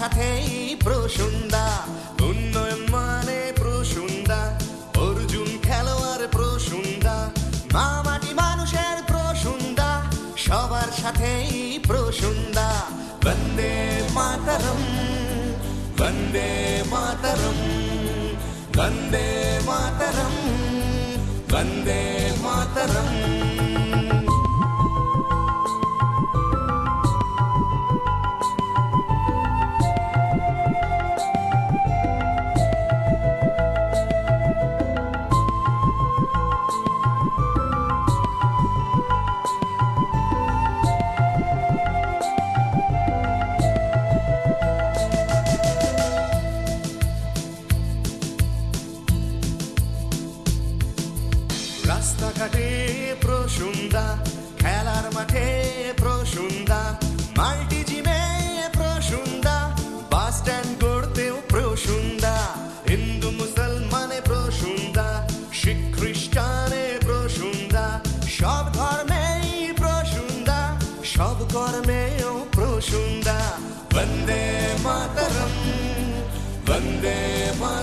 সাথেই প্রসুন্দা, উন্নয়ন মানে প্রসুন্দা, অর্জুন খেলোয়াড় প্রসুন্দা, মা মাটি মানুষের প্রসুন্দা, সবার সাথেই প্রসুন্দা। বন্দে মাতরম বন্দে মাতরম বন্দে মাতরম, বন্দে রাস্তাঘাটে প্রসুন্দা, খেলার মাঠে প্রসুন্দা মাল্টি জিমে প্রসুন্দা, বাস স্ট্যান্ড করতেও প্রসুন্দা, হিন্দু মুসলমানে প্রসুন্দা, শিখ খ্রিস্টানে প্রসুন্দা, সব ধর্মেই প্রসুন্দা, সব কর্মেও প্রসুন্দা। বন্দে মাতরম বন্দে মাতরম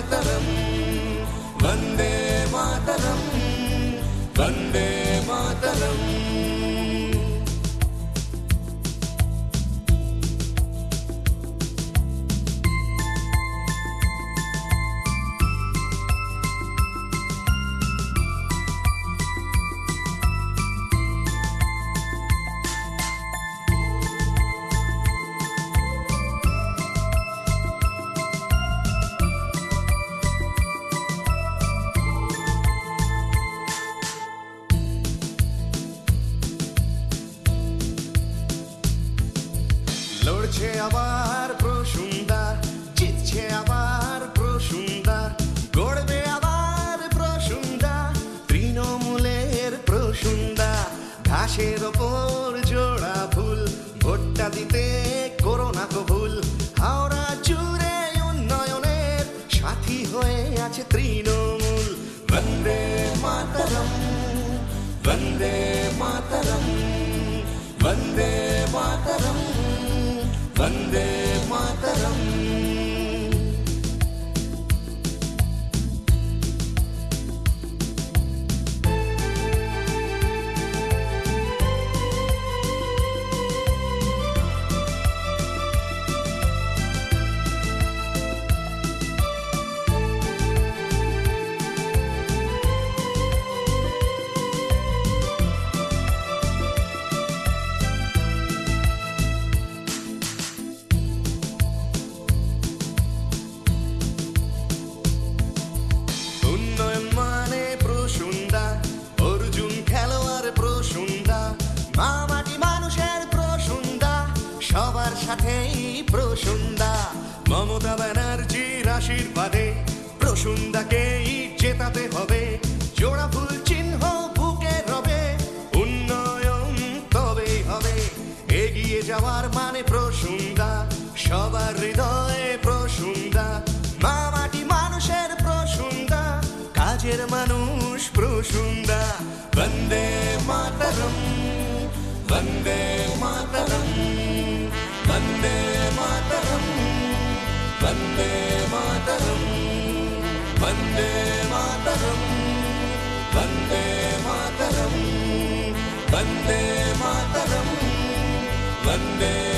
লড়ছে আবার প্রসুন্দা, জিতছে আবার প্রসুন্দা, গড়বে আবার প্রসুন্দা, তৃণমূলের প্রসুন্দা। ঘাসের ওপর জোড়া ফুল, ভোটটা দিতে করোনা কবুল হাওড়া জুড়ে উন্নয়নের সাথী হয়ে আছে তৃণমূল। বন্দে মাতরম, বন্দে বন্দে প্রসুন্দা মমতা ব্যানার্জির আশীর্বাদে প্রসুন্দাকেই জেতাতে হবে। জোড়া ফুল চিহ্ন বুকে রবে, উন্নয়ন তবেই হবে। এগিয়ে যাওয়ার মানে প্রসুন্দা সবার হৃদয়ে প্রসুন্দা মা মাটি মানুষের প্রসুন্দা কাজের মানুষ প্রসুন্দা বন্দে মাতরম, বন্দে বন্দে মাতরম বন্দে মাতরম বন্দে মাতরম বন্দে